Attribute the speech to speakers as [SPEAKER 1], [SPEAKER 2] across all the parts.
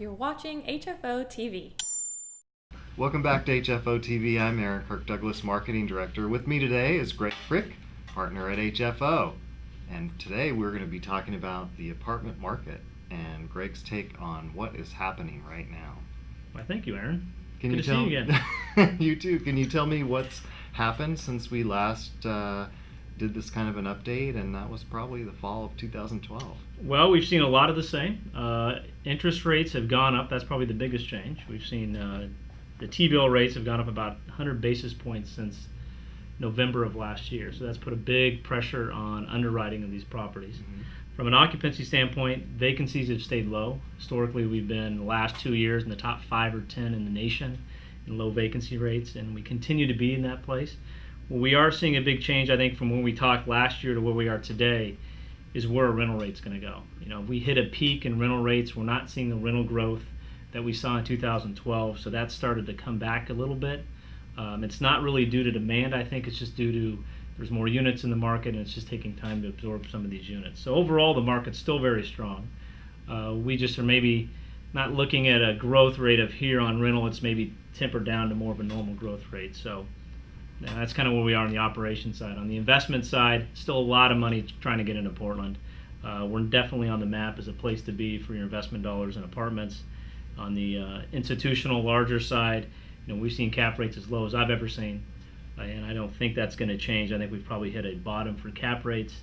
[SPEAKER 1] You're watching HFO TV.
[SPEAKER 2] Welcome back to HFO TV. I'm Aaron Kirk Douglas, Marketing Director. With me today is Greg Frick, partner at HFO. And today we're going to be talking about the apartment market and Greg's take on what is happening right now.
[SPEAKER 3] Why, thank you, Aaron.
[SPEAKER 2] Can
[SPEAKER 3] Good
[SPEAKER 2] you
[SPEAKER 3] to
[SPEAKER 2] tell
[SPEAKER 3] see you again.
[SPEAKER 2] you too. Can you tell me what's happened since we last uh, did this kind of an update? And that was probably the fall of 2012.
[SPEAKER 3] Well, we've seen a lot of the same. Uh, interest rates have gone up. That's probably the biggest change. We've seen uh, the T-bill rates have gone up about 100 basis points since November of last year. So that's put a big pressure on underwriting of these properties.
[SPEAKER 2] Mm-hmm.
[SPEAKER 3] From an occupancy standpoint, vacancies have stayed low. Historically, we've been the last two years in the top five or ten in the nation in low vacancy rates, and we continue to be in that place. We are seeing a big change, I think, from when we talked last year to where we are today, is where our rental rate's going to go. You know, we hit a peak in rental rates. We're not seeing the rental growth that we saw in 2012, so that started to come back a little bit. Um, it's not really due to demand. I think it's just due to there's more units in the market, and it's just taking time to absorb some of these units. So overall, the market's still very strong. Uh, we just are maybe not looking at a growth rate of here on rental. It's maybe tempered down to more of a normal growth rate. So that's kind of where we are on the operation side. On the investment side, still a lot of money trying to get into Portland. Uh, we're definitely on the map as a place to be for your investment dollars in apartments. On the uh, institutional, larger side, you know, we've seen cap rates as low as I've ever seen, uh, and I don't think that's going to change. I think we've probably hit a bottom for cap rates.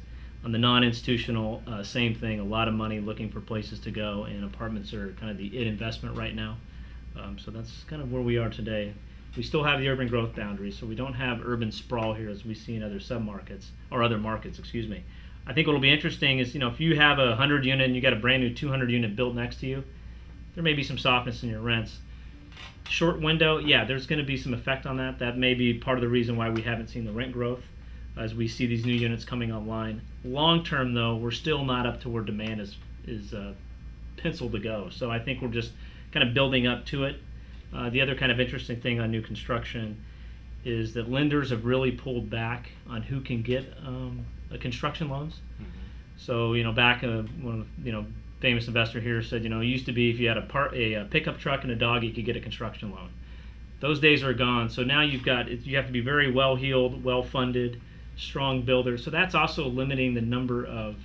[SPEAKER 3] On the non-institutional, uh, same thing. A lot of money looking for places to go, and apartments are kind of the it investment right now. Um, so that's kind of where we are today. We still have the urban growth boundary, so we don't have urban sprawl here as we see in other submarkets or other markets. Excuse me. I think what'll be interesting is you know if you have a 100 unit and you got a brand new 200 unit built next to you, there may be some softness in your rents. Short window, yeah, there's going to be some effect on that. That may be part of the reason why we haven't seen the rent growth as we see these new units coming online. Long term, though, we're still not up to where demand is is uh, penciled to go. So I think we're just kind of building up to it. Uh, the other kind of interesting thing on new construction is that lenders have really pulled back on who can get um, construction loans.
[SPEAKER 2] Mm-hmm.
[SPEAKER 3] So you know, back uh, when you know famous investor here said, you know, it used to be if you had a part a, a pickup truck and a dog, you could get a construction loan. Those days are gone. So now you've got you have to be very well heeled, well funded, strong builder. So that's also limiting the number of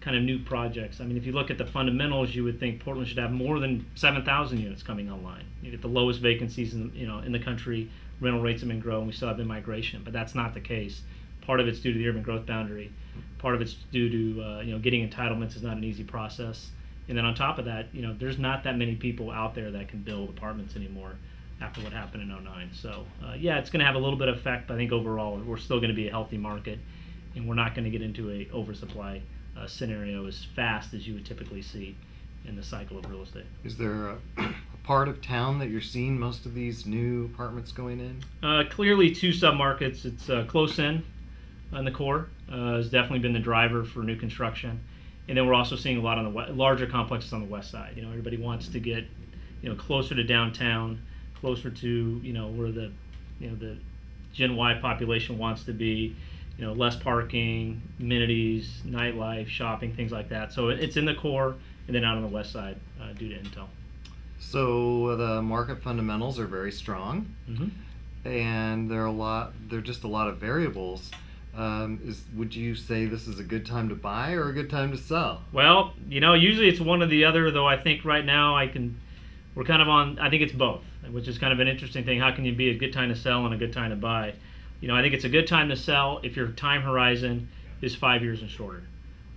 [SPEAKER 3] kind of new projects. I mean, if you look at the fundamentals, you would think Portland should have more than 7,000 units coming online. You get the lowest vacancies in you know in the country. Rental rates have been growing. We still have immigration, but that's not the case. Part of it's due to the urban growth boundary. Part of it's due to uh, you know getting entitlements is not an easy process. And then on top of that, you know, there's not that many people out there that can build apartments anymore after what happened in 09. So, uh, yeah, it's going to have a little bit of effect, but I think overall we're still going to be a healthy market and we're not going to get into a oversupply uh, scenario as fast as you would typically see in the cycle of real estate.
[SPEAKER 2] Is there a, a part of town that you're seeing most of these new apartments going in?
[SPEAKER 3] Uh, clearly, two submarkets. It's uh, close in on the core uh, has definitely been the driver for new construction and then we're also seeing a lot on the we- larger complexes on the west side. You know, everybody wants to get, you know, closer to downtown, closer to you know where the, you know, the Gen Y population wants to be. You know, less parking, amenities, nightlife, shopping, things like that. So it's in the core, and then out on the west side uh, due to Intel.
[SPEAKER 2] So the market fundamentals are very strong,
[SPEAKER 3] Mm-hmm.
[SPEAKER 2] and there are a lot. There are just a lot of variables. Um, is would you say this is a good time to buy or a good time to sell?
[SPEAKER 3] Well, you know, usually it's one or the other. Though I think right now I can, we're kind of on. I think it's both, which is kind of an interesting thing. How can you be a good time to sell and a good time to buy? You know, I think it's a good time to sell if your time horizon is five years and shorter.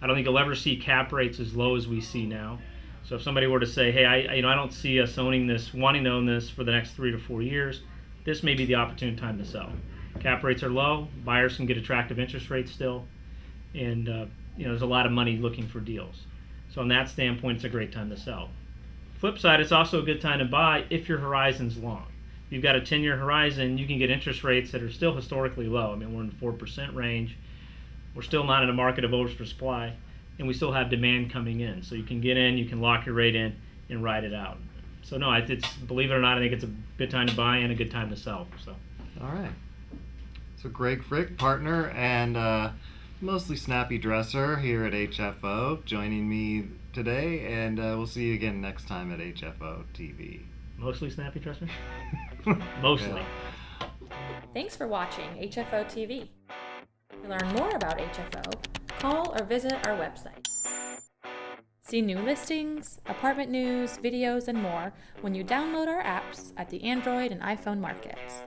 [SPEAKER 3] I don't think you'll ever see cap rates as low as we see now. So if somebody were to say, "Hey, I you know I don't see us owning this, wanting to own this for the next three to four years," this may be the opportune time to sell. Cap rates are low. Buyers can get attractive interest rates still, and uh, you know there's a lot of money looking for deals. So on that standpoint, it's a great time to sell. Flip side, it's also a good time to buy if your horizon's long. If you've got a 10-year horizon, you can get interest rates that are still historically low. I mean, we're in the four percent range. We're still not in a market of oversupply, and we still have demand coming in. So you can get in, you can lock your rate in, and ride it out. So no, it's believe it or not, I think it's a good time to buy and a good time to sell. So.
[SPEAKER 2] All right. So Greg Frick, partner and uh, mostly snappy dresser here at HFO, joining me today, and uh, we'll see you again next time at HFO TV.
[SPEAKER 3] Mostly snappy trust me. Mostly.
[SPEAKER 2] Yeah.
[SPEAKER 1] Thanks for watching HFO TV. To learn more about HFO, call or visit our website. See new listings, apartment news, videos, and more when you download our apps at the Android and iPhone markets.